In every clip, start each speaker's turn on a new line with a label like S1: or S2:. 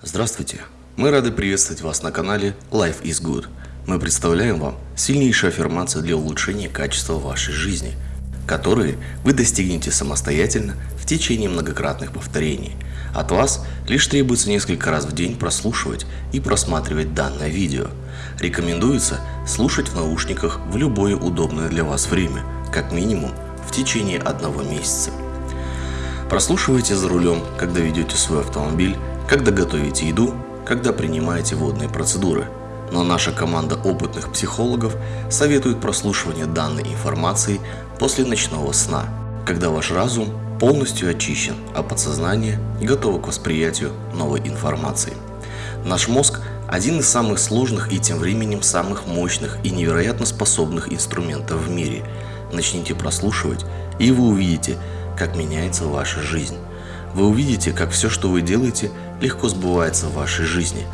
S1: Здравствуйте! Мы рады приветствовать вас на канале Life is Good. Мы представляем вам сильнейшие аффирмации для улучшения качества вашей жизни, которые вы достигнете самостоятельно в течение многократных повторений. От вас лишь требуется несколько раз в день прослушивать и просматривать данное видео. Рекомендуется слушать в наушниках в любое удобное для вас время, как минимум в течение одного месяца. Прослушивайте за рулем, когда ведете свой автомобиль когда готовите еду, когда принимаете водные процедуры. Но наша команда опытных психологов советует прослушивание данной информации после ночного сна, когда ваш разум полностью очищен, а подсознание готово к восприятию новой информации. Наш мозг – один из самых сложных и тем временем самых мощных и невероятно способных инструментов в мире. Начните прослушивать, и вы увидите, как меняется ваша жизнь. Вы увидите, как все, что вы делаете, легко сбывается в вашей жизни.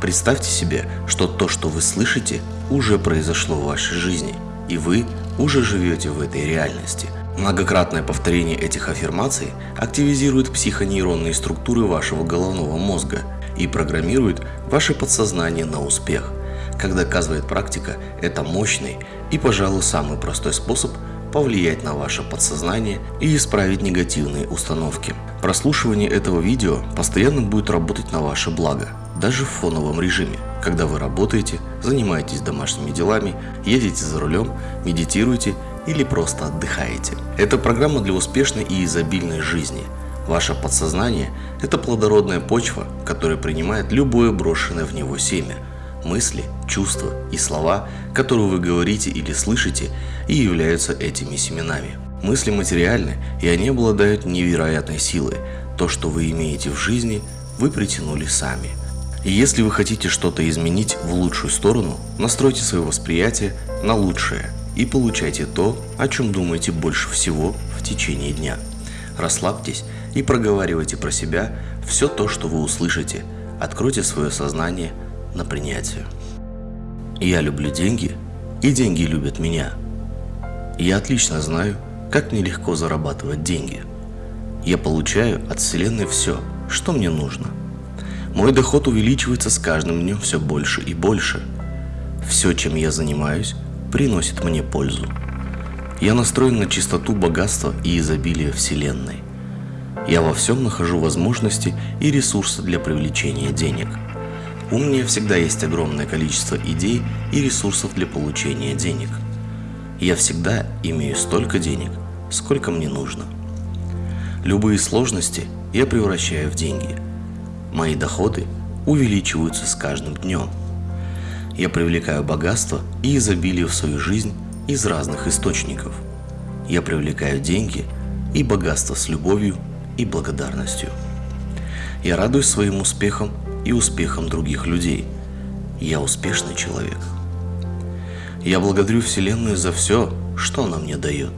S1: Представьте себе, что то, что вы слышите, уже произошло в вашей жизни, и вы уже живете в этой реальности. Многократное повторение этих аффирмаций активизирует психонейронные структуры вашего головного мозга и программирует ваше подсознание на успех. Как доказывает практика, это мощный и, пожалуй, самый простой способ повлиять на ваше подсознание и исправить негативные установки. Прослушивание этого видео постоянно будет работать на ваше благо, даже в фоновом режиме, когда вы работаете, занимаетесь домашними делами, едете за рулем, медитируете или просто отдыхаете. Это программа для успешной и изобильной жизни. Ваше подсознание – это плодородная почва, которая принимает любое брошенное в него семя – мысли, чувства и слова, которые вы говорите или слышите, и являются этими семенами. Мысли материальны, и они обладают невероятной силой. То, что вы имеете в жизни, вы притянули сами. И если вы хотите что-то изменить в лучшую сторону, настройте свое восприятие на лучшее и получайте то, о чем думаете больше всего в течение дня. Расслабьтесь и проговаривайте про себя все то, что вы услышите. Откройте свое сознание – на принятие. Я люблю деньги, и деньги любят меня. Я отлично знаю, как мне легко зарабатывать деньги. Я получаю от Вселенной все, что мне нужно. Мой доход увеличивается с каждым днем все больше и больше. Все, чем я занимаюсь, приносит мне пользу. Я настроен на чистоту богатства и изобилия Вселенной. Я во всем нахожу возможности и ресурсы для привлечения денег – у меня всегда есть огромное количество идей и ресурсов для получения денег. Я всегда имею столько денег, сколько мне нужно. Любые сложности я превращаю в деньги. Мои доходы увеличиваются с каждым днем. Я привлекаю богатство и изобилие в свою жизнь из разных источников. Я привлекаю деньги и богатство с любовью и благодарностью. Я радуюсь своим успехам и успехом других людей. Я успешный человек. Я благодарю Вселенную за все, что она мне дает.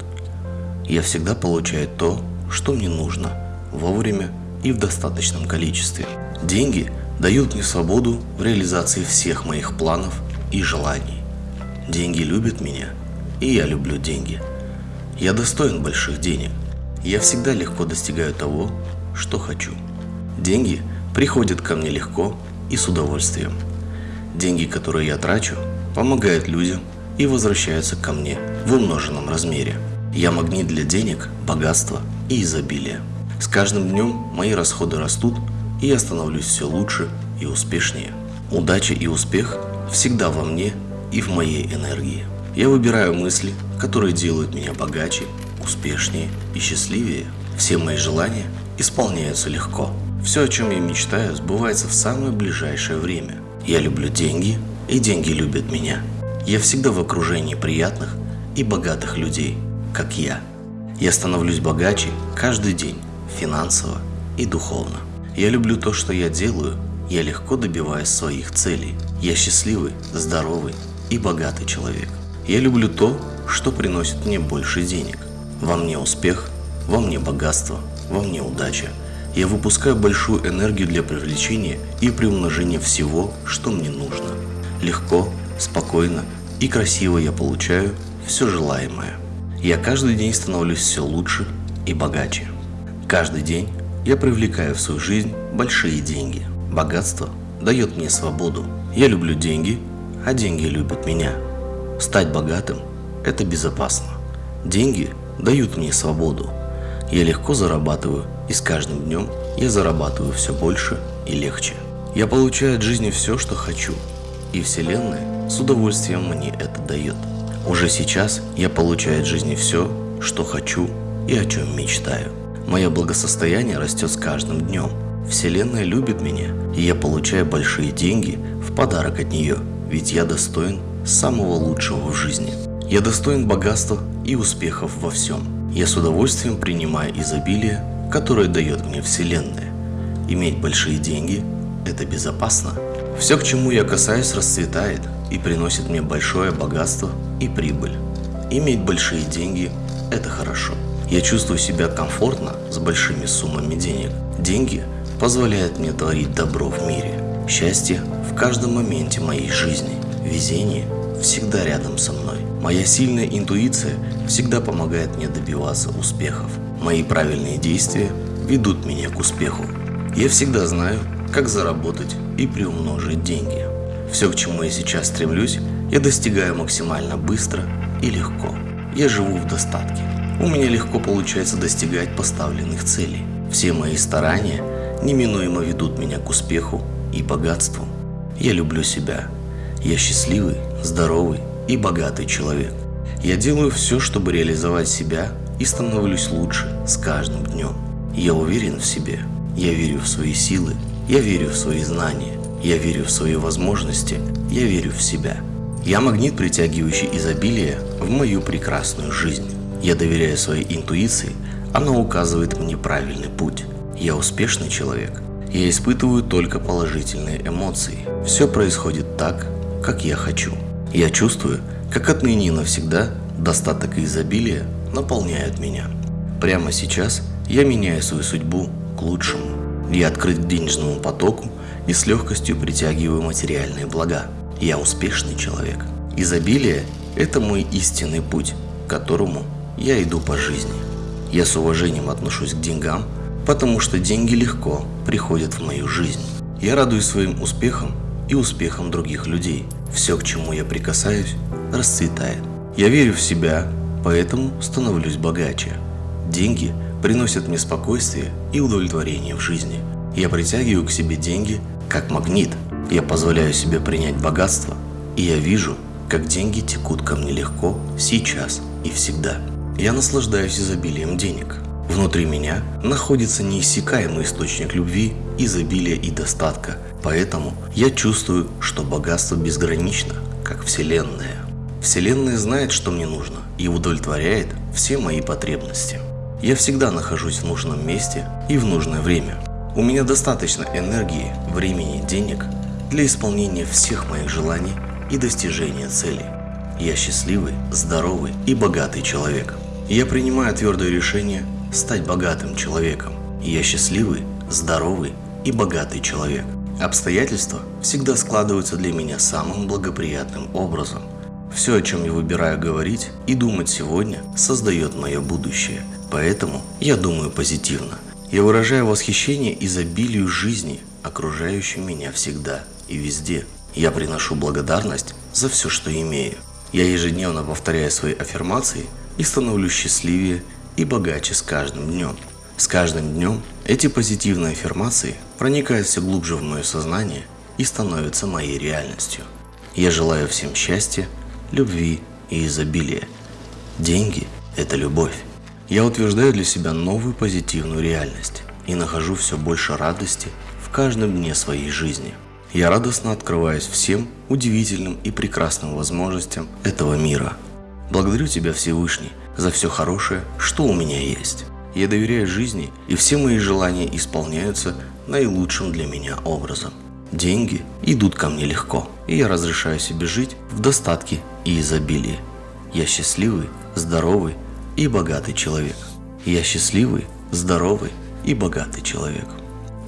S1: Я всегда получаю то, что мне нужно, вовремя и в достаточном количестве. Деньги дают мне свободу в реализации всех моих планов и желаний. Деньги любят меня, и я люблю деньги. Я достоин больших денег. Я всегда легко достигаю того, что хочу. Деньги – приходит ко мне легко и с удовольствием. Деньги, которые я трачу, помогают людям и возвращаются ко мне в умноженном размере. Я магнит для денег, богатства и изобилия. С каждым днем мои расходы растут, и я становлюсь все лучше и успешнее. Удача и успех всегда во мне и в моей энергии. Я выбираю мысли, которые делают меня богаче, успешнее и счастливее. Все мои желания исполняются легко. Все, о чем я мечтаю, сбывается в самое ближайшее время. Я люблю деньги, и деньги любят меня. Я всегда в окружении приятных и богатых людей, как я. Я становлюсь богаче каждый день, финансово и духовно. Я люблю то, что я делаю, я легко добиваюсь своих целей. Я счастливый, здоровый и богатый человек. Я люблю то, что приносит мне больше денег. Во мне успех, во мне богатство, во мне удача – я выпускаю большую энергию для привлечения и приумножения всего, что мне нужно. Легко, спокойно и красиво я получаю все желаемое. Я каждый день становлюсь все лучше и богаче. Каждый день я привлекаю в свою жизнь большие деньги. Богатство дает мне свободу. Я люблю деньги, а деньги любят меня. Стать богатым – это безопасно. Деньги дают мне свободу. Я легко зарабатываю, и с каждым днем я зарабатываю все больше и легче. Я получаю от жизни все, что хочу, и Вселенная с удовольствием мне это дает. Уже сейчас я получаю от жизни все, что хочу и о чем мечтаю. Мое благосостояние растет с каждым днем. Вселенная любит меня, и я получаю большие деньги в подарок от нее, ведь я достоин самого лучшего в жизни. Я достоин богатства и успехов во всем. Я с удовольствием принимаю изобилие, которое дает мне Вселенная. Иметь большие деньги – это безопасно. Все, к чему я касаюсь, расцветает и приносит мне большое богатство и прибыль. Иметь большие деньги – это хорошо. Я чувствую себя комфортно с большими суммами денег. Деньги позволяют мне творить добро в мире. Счастье в каждом моменте моей жизни. Везение всегда рядом со мной. Моя сильная интуиция всегда помогает мне добиваться успехов. Мои правильные действия ведут меня к успеху. Я всегда знаю, как заработать и приумножить деньги. Все, к чему я сейчас стремлюсь, я достигаю максимально быстро и легко. Я живу в достатке. У меня легко получается достигать поставленных целей. Все мои старания неминуемо ведут меня к успеху и богатству. Я люблю себя. Я счастливый, здоровый и богатый человек. Я делаю все, чтобы реализовать себя и становлюсь лучше с каждым днем. Я уверен в себе. Я верю в свои силы. Я верю в свои знания. Я верю в свои возможности. Я верю в себя. Я магнит, притягивающий изобилие в мою прекрасную жизнь. Я доверяю своей интуиции, она указывает мне правильный путь. Я успешный человек. Я испытываю только положительные эмоции. Все происходит так, как я хочу. Я чувствую, как отныне и навсегда достаток и изобилие наполняют меня. Прямо сейчас я меняю свою судьбу к лучшему. Я открыт к денежному потоку и с легкостью притягиваю материальные блага. Я успешный человек. Изобилие – это мой истинный путь, к которому я иду по жизни. Я с уважением отношусь к деньгам, потому что деньги легко приходят в мою жизнь. Я радуюсь своим успехам и успехам других людей. Все, к чему я прикасаюсь, расцветает. Я верю в себя, поэтому становлюсь богаче. Деньги приносят мне спокойствие и удовлетворение в жизни. Я притягиваю к себе деньги как магнит. Я позволяю себе принять богатство, и я вижу, как деньги текут ко мне легко, сейчас и всегда. Я наслаждаюсь изобилием денег. Внутри меня находится неиссякаемый источник любви, изобилия и достатка, поэтому я чувствую, что богатство безгранично, как Вселенная. Вселенная знает, что мне нужно и удовлетворяет все мои потребности. Я всегда нахожусь в нужном месте и в нужное время. У меня достаточно энергии, времени, денег для исполнения всех моих желаний и достижения целей. Я счастливый, здоровый и богатый человек. Я принимаю твердое решение стать богатым человеком. Я счастливый, здоровый и богатый человек. Обстоятельства всегда складываются для меня самым благоприятным образом. Все, о чем я выбираю говорить и думать сегодня, создает мое будущее. Поэтому я думаю позитивно. Я выражаю восхищение изобилию жизни, окружающей меня всегда и везде. Я приношу благодарность за все, что имею. Я ежедневно повторяю свои аффирмации и становлюсь счастливее и богаче с каждым днем. С каждым днем эти позитивные аффирмации проникают все глубже в мое сознание и становятся моей реальностью. Я желаю всем счастья, любви и изобилия. Деньги – это любовь. Я утверждаю для себя новую позитивную реальность и нахожу все больше радости в каждом дне своей жизни. Я радостно открываюсь всем удивительным и прекрасным возможностям этого мира – Благодарю Тебя, Всевышний, за все хорошее, что у меня есть. Я доверяю жизни, и все мои желания исполняются наилучшим для меня образом. Деньги идут ко мне легко, и я разрешаю себе жить в достатке и изобилии. Я счастливый, здоровый и богатый человек. Я счастливый, здоровый и богатый человек.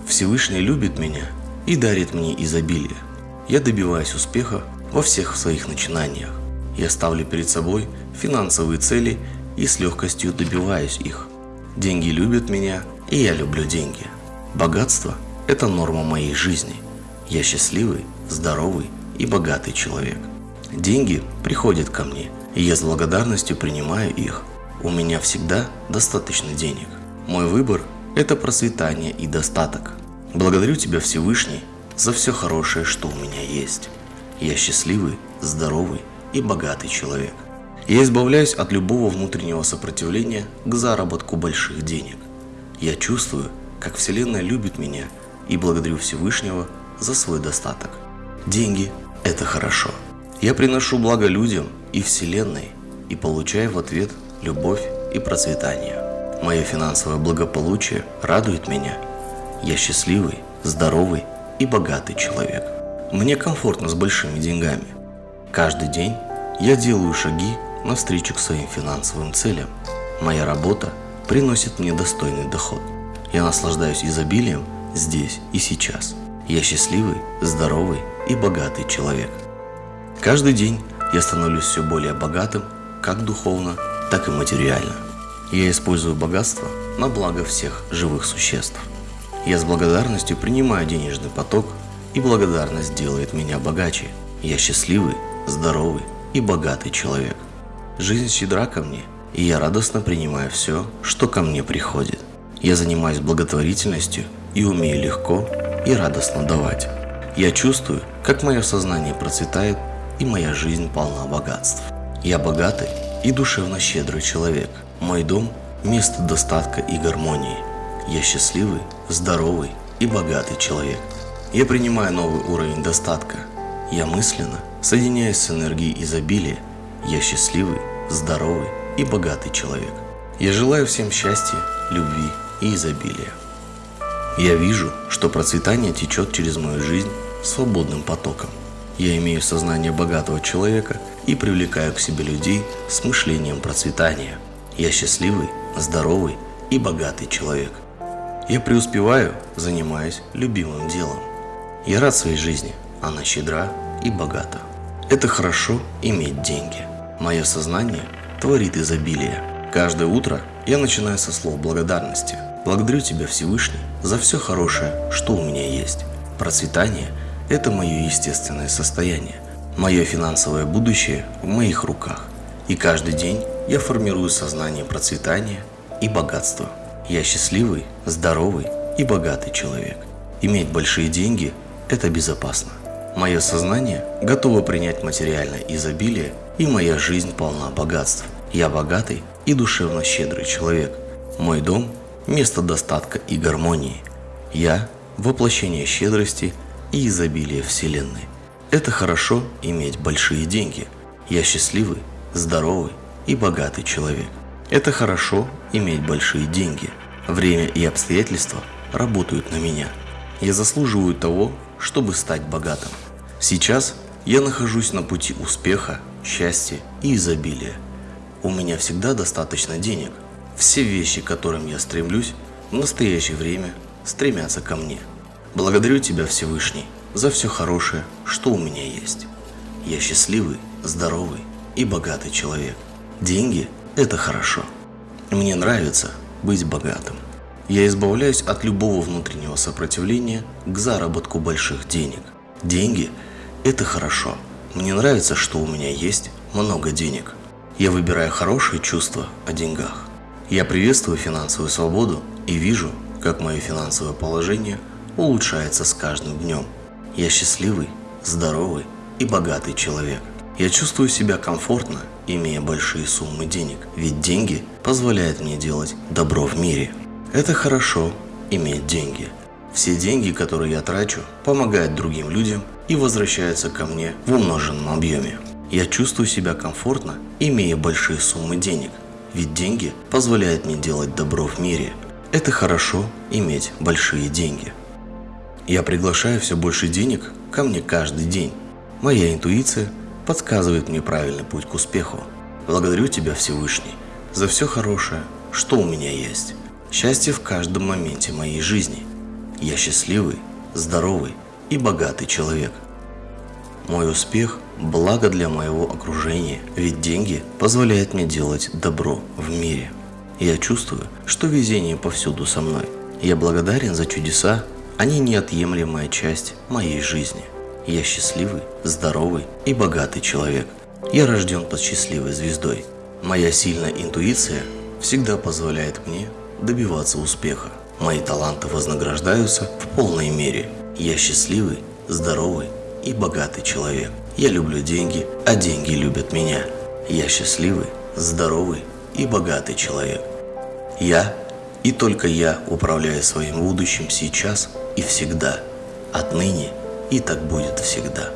S1: Всевышний любит меня и дарит мне изобилие. Я добиваюсь успеха во всех своих начинаниях. Я ставлю перед собой финансовые цели и с легкостью добиваюсь их. Деньги любят меня, и я люблю деньги. Богатство – это норма моей жизни. Я счастливый, здоровый и богатый человек. Деньги приходят ко мне, и я с благодарностью принимаю их. У меня всегда достаточно денег. Мой выбор – это процветание и достаток. Благодарю Тебя, Всевышний, за все хорошее, что у меня есть. Я счастливый, здоровый и богатый человек. Я избавляюсь от любого внутреннего сопротивления к заработку больших денег. Я чувствую, как Вселенная любит меня и благодарю Всевышнего за свой достаток. Деньги – это хорошо. Я приношу благо людям и Вселенной и получаю в ответ любовь и процветание. Мое финансовое благополучие радует меня. Я счастливый, здоровый и богатый человек. Мне комфортно с большими деньгами. Каждый день я делаю шаги навстречу к своим финансовым целям. Моя работа приносит мне достойный доход. Я наслаждаюсь изобилием здесь и сейчас. Я счастливый, здоровый и богатый человек. Каждый день я становлюсь все более богатым, как духовно, так и материально. Я использую богатство на благо всех живых существ. Я с благодарностью принимаю денежный поток, и благодарность делает меня богаче. Я счастливый, здоровый и богатый человек. Жизнь щедра ко мне, и я радостно принимаю все, что ко мне приходит. Я занимаюсь благотворительностью и умею легко и радостно давать. Я чувствую, как мое сознание процветает и моя жизнь полна богатств. Я богатый и душевно щедрый человек. Мой дом – место достатка и гармонии. Я счастливый, здоровый и богатый человек. Я принимаю новый уровень достатка. Я мысленно соединяюсь с энергией изобилия. Я счастливый, здоровый и богатый человек. Я желаю всем счастья, любви и изобилия. Я вижу, что процветание течет через мою жизнь свободным потоком. Я имею сознание богатого человека и привлекаю к себе людей с мышлением процветания. Я счастливый, здоровый и богатый человек. Я преуспеваю, занимаясь любимым делом. Я рад своей жизни, она щедра и богата. Это хорошо иметь деньги. Мое сознание творит изобилие. Каждое утро я начинаю со слов благодарности. Благодарю Тебя, Всевышний, за все хорошее, что у меня есть. Процветание – это мое естественное состояние. Мое финансовое будущее в моих руках. И каждый день я формирую сознание процветания и богатства. Я счастливый, здоровый и богатый человек. Иметь большие деньги – это безопасно. Мое сознание готово принять материальное изобилие, и моя жизнь полна богатств. Я богатый и душевно щедрый человек. Мой дом – место достатка и гармонии. Я – воплощение щедрости и изобилия Вселенной. Это хорошо иметь большие деньги. Я счастливый, здоровый и богатый человек. Это хорошо иметь большие деньги. Время и обстоятельства работают на меня. Я заслуживаю того, чтобы стать богатым. Сейчас я нахожусь на пути успеха, счастья и изобилия. У меня всегда достаточно денег. Все вещи, к которым я стремлюсь, в настоящее время стремятся ко мне. Благодарю Тебя, Всевышний, за все хорошее, что у меня есть. Я счастливый, здоровый и богатый человек. Деньги – это хорошо. Мне нравится быть богатым. Я избавляюсь от любого внутреннего сопротивления к заработку больших денег. Деньги – это хорошо. Мне нравится, что у меня есть много денег. Я выбираю хорошие чувства о деньгах. Я приветствую финансовую свободу и вижу, как мое финансовое положение улучшается с каждым днем. Я счастливый, здоровый и богатый человек. Я чувствую себя комфортно, имея большие суммы денег, ведь деньги позволяют мне делать добро в мире. Это хорошо иметь деньги. Все деньги, которые я трачу, помогают другим людям и возвращаются ко мне в умноженном объеме. Я чувствую себя комфортно, имея большие суммы денег, ведь деньги позволяют мне делать добро в мире. Это хорошо иметь большие деньги. Я приглашаю все больше денег ко мне каждый день. Моя интуиция подсказывает мне правильный путь к успеху. Благодарю Тебя, Всевышний, за все хорошее, что у меня есть. Счастье в каждом моменте моей жизни. Я счастливый, здоровый и богатый человек. Мой успех – благо для моего окружения, ведь деньги позволяют мне делать добро в мире. Я чувствую, что везение повсюду со мной. Я благодарен за чудеса, Они неотъемлемая часть моей жизни. Я счастливый, здоровый и богатый человек. Я рожден под счастливой звездой. Моя сильная интуиция всегда позволяет мне добиваться успеха. Мои таланты вознаграждаются в полной мере. Я счастливый, здоровый и богатый человек. Я люблю деньги, а деньги любят меня. Я счастливый, здоровый и богатый человек. Я и только я управляю своим будущим сейчас и всегда, отныне и так будет всегда.